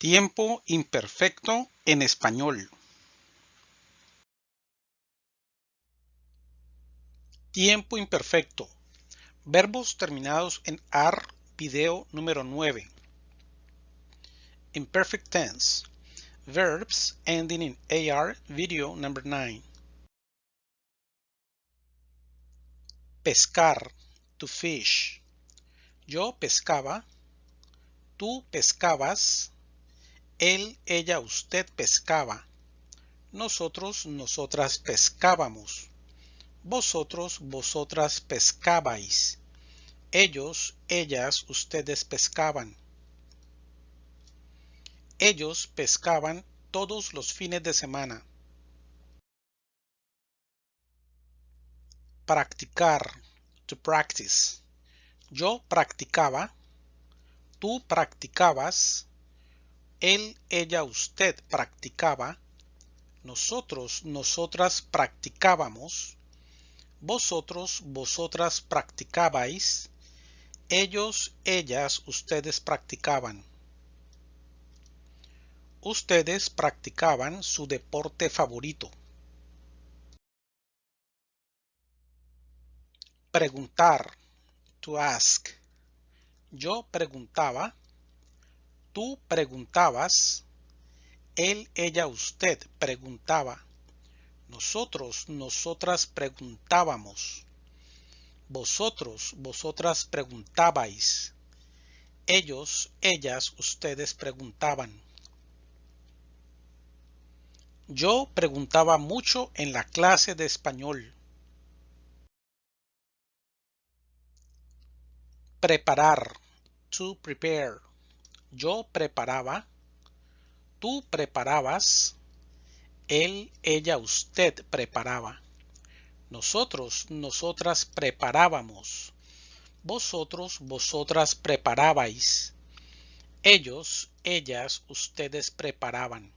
Tiempo imperfecto en español. Tiempo imperfecto. Verbos terminados en AR, video número 9. Imperfect tense. Verbs ending in AR, video number 9. Pescar, to fish. Yo pescaba, tú pescabas, él, ella, usted pescaba. Nosotros, nosotras pescábamos. Vosotros, vosotras pescabais. Ellos, ellas, ustedes pescaban. Ellos pescaban todos los fines de semana. Practicar, to practice. Yo practicaba, tú practicabas, él, ella, usted practicaba, nosotros, nosotras practicábamos, vosotros, vosotras practicabais, ellos, ellas, ustedes practicaban. Ustedes practicaban su deporte favorito. Preguntar, to ask. Yo preguntaba, Tú preguntabas, él, ella, usted preguntaba, nosotros, nosotras preguntábamos, vosotros, vosotras preguntabais, ellos, ellas, ustedes preguntaban. Yo preguntaba mucho en la clase de español. Preparar, to prepare yo preparaba, tú preparabas, él, ella, usted preparaba. Nosotros, nosotras preparábamos. Vosotros, vosotras preparabais. Ellos, ellas, ustedes preparaban.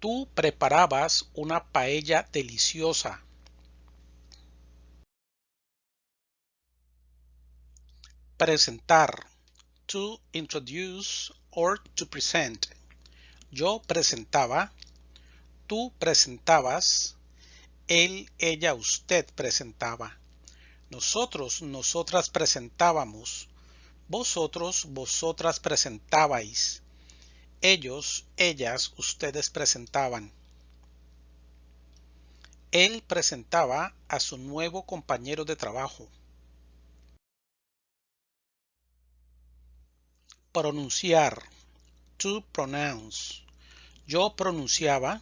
Tú preparabas una paella deliciosa. Presentar to introduce or to present. Yo presentaba, tú presentabas, él, ella, usted presentaba. Nosotros, nosotras presentábamos. Vosotros, vosotras presentabais. Ellos, ellas, ustedes presentaban. Él presentaba a su nuevo compañero de trabajo. Pronunciar, to pronounce. Yo pronunciaba,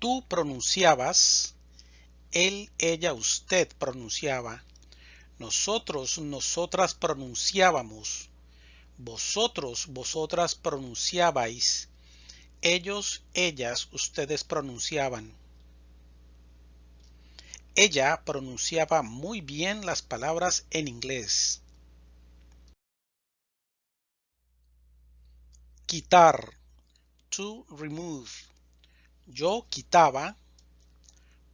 tú pronunciabas, él, ella, usted pronunciaba. Nosotros, nosotras pronunciábamos. Vosotros, vosotras pronunciabais. Ellos, ellas, ustedes pronunciaban. Ella pronunciaba muy bien las palabras en inglés. Quitar, to remove. Yo quitaba,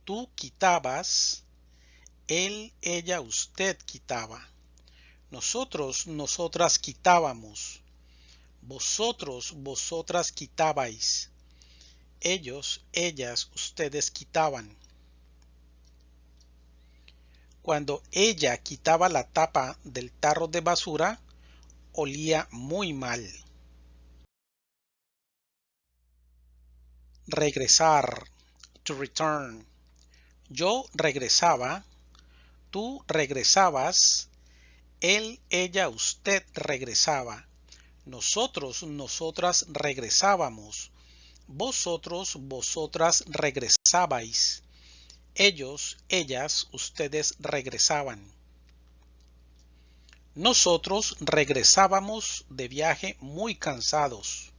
tú quitabas, él, ella, usted quitaba. Nosotros, nosotras quitábamos. Vosotros, vosotras quitabais. Ellos, ellas, ustedes quitaban. Cuando ella quitaba la tapa del tarro de basura, olía muy mal. Regresar, to return. Yo regresaba, tú regresabas, él, ella, usted regresaba. Nosotros, nosotras regresábamos. Vosotros, vosotras regresabais. Ellos, ellas, ustedes regresaban. Nosotros regresábamos de viaje muy cansados.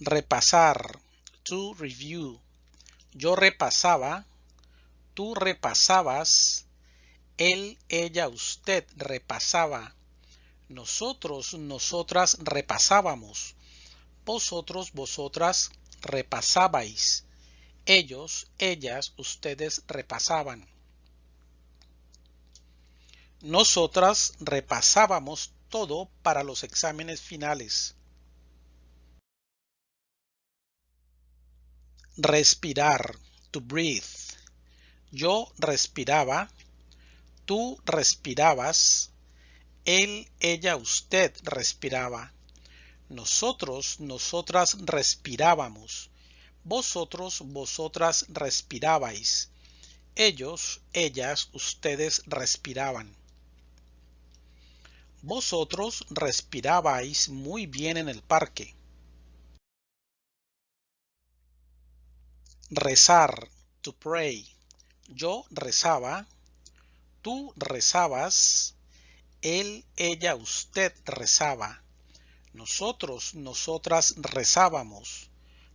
Repasar, to review. Yo repasaba, tú repasabas, él, ella, usted repasaba, nosotros, nosotras repasábamos, vosotros, vosotras repasabais, ellos, ellas, ustedes repasaban. Nosotras repasábamos todo para los exámenes finales. Respirar, to breathe. Yo respiraba, tú respirabas, él, ella, usted respiraba. Nosotros, nosotras respirábamos. Vosotros, vosotras respirabais. Ellos, ellas, ustedes respiraban. Vosotros respirabais muy bien en el parque. Rezar, to pray. Yo rezaba, tú rezabas, él, ella, usted rezaba. Nosotros, nosotras rezábamos.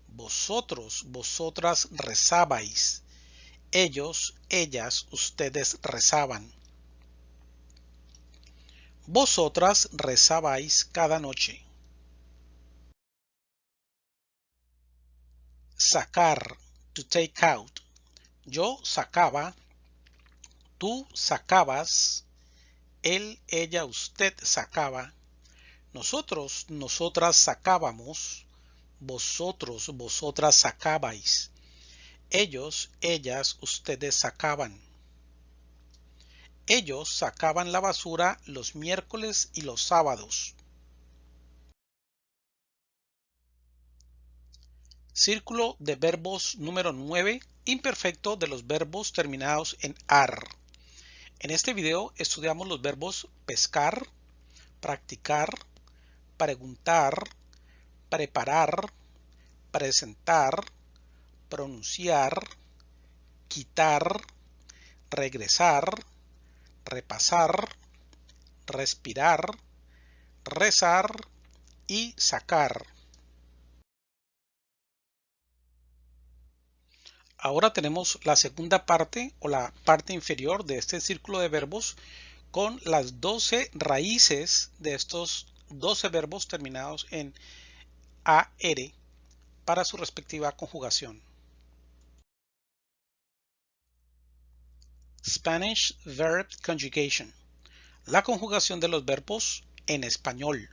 Vosotros, vosotras rezabais. Ellos, ellas, ustedes rezaban. Vosotras rezabais cada noche. Sacar, to take out. Yo sacaba, tú sacabas, él, ella, usted sacaba. Nosotros, nosotras sacábamos, vosotros, vosotras sacabais. Ellos, ellas, ustedes sacaban. Ellos sacaban la basura los miércoles y los sábados. Círculo de verbos número 9, imperfecto de los verbos terminados en AR. En este video estudiamos los verbos pescar, practicar, preguntar, preparar, presentar, pronunciar, quitar, regresar, repasar, respirar, rezar y sacar. Ahora tenemos la segunda parte o la parte inferior de este círculo de verbos con las 12 raíces de estos 12 verbos terminados en AR para su respectiva conjugación. Spanish Verb Conjugation. La conjugación de los verbos en español.